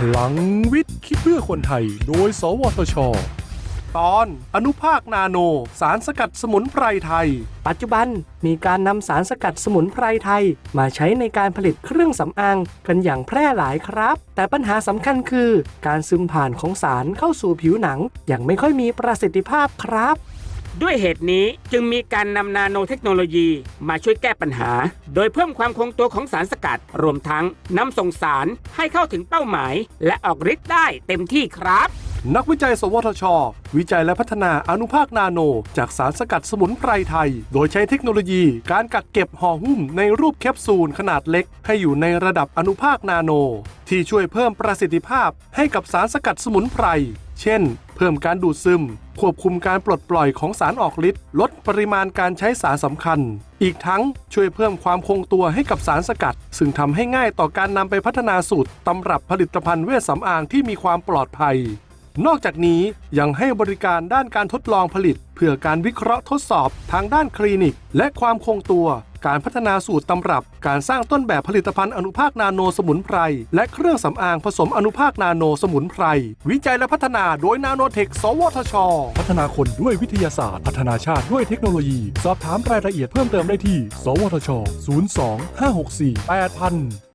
พลังวิทย์คิดเพื่อคนไทย โดย สวทช ตอนอนุภาคนาโน สารสกัดสมุนไพรไทย ปัจจุบันมีการนำสารสกัดสมุนไพรไทย มาใช้ในการผลิตเครื่องสำอางกันอย่างแพร่หลายครับ แต่ปัญหาสำคัญคือ การซึมผ่านของสารเข้าสู่ผิวหนังย่างไม่ค่อยมีประสิทธิภาพครับ ด้วยเหตุนี้จึงมีการนำนาโนเทคโนโลยีมาช่วยแก้ปัญหา โดยเพิ่มความคงตัวของสารสกัด รวมทั้งนำส่งสารให้เข้าถึงเป้าหมาย และออกฤทธิ์ได้เต็มที่ครับ นักวิจัย สวทช วิจัยและพัฒนาอนุภาคนาโน จากสารสกัดสมุนไพรไทย โดยใช้เทคโนโลยีการกักเก็บห่อหุ้มในรูปแคปซูลขนาดเล็ก ให้อยู่ในระดับอนุภาคนาโน ที่ช่วยเพิ่มประสิทธิภาพให้กับสารสกัดสมุนไพร เช่น เพิ่มการดูดซึม ควบคุมการปลดปล่อยของสารออกฤทธิ์ลดปริมาณการใช้สารสำคัญ อีกทั้งช่วยเพิ่มความคงตัวให้กับสารสกัด ซึ่งทำให้ง่ายต่อการนำไปพัฒนาสูตรตำรับผลิตภัณฑ์เวชสำอางที่มีความปลอดภัย นอกจากนี้ยังให้บริการด้านการทดลองผลิต เพื่อการวิเคราะห์ทดสอบทางด้านคลินิก และความคงตัว การพัฒนาสูตรตำรับ การสร้างต้นแบบผลิตภัณฑ์อนุภาคนาโนสมุนไพร และเครื่องสำอางผสมอนุภาคนาโนสมุนไพร วิจัยและพัฒนาโดยนาโนเทค สวทช พัฒนาคนด้วยวิทยาศาสตร์ พัฒนาชาติด้วยเทคโนโลยี สอบถามรายละเอียดเพิ่มเติมได้ที่ สวทช 02 564 8000